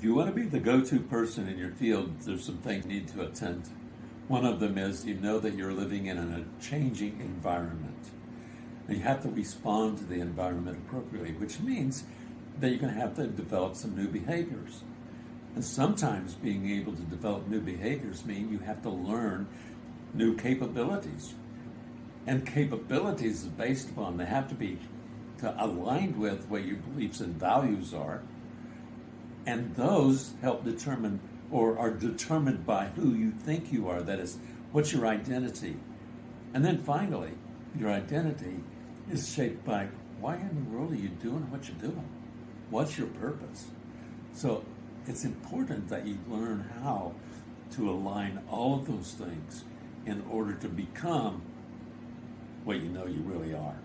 If you want to be the go-to person in your field, there's some things you need to attend. One of them is you know that you're living in a changing environment. And you have to respond to the environment appropriately, which means that you're going to have to develop some new behaviors. And sometimes being able to develop new behaviors mean you have to learn new capabilities. And capabilities is based upon, they have to be aligned with what your beliefs and values are. And those help determine or are determined by who you think you are. That is, what's your identity? And then finally, your identity is shaped by why in the world are you doing what you're doing? What's your purpose? So it's important that you learn how to align all of those things in order to become what you know you really are.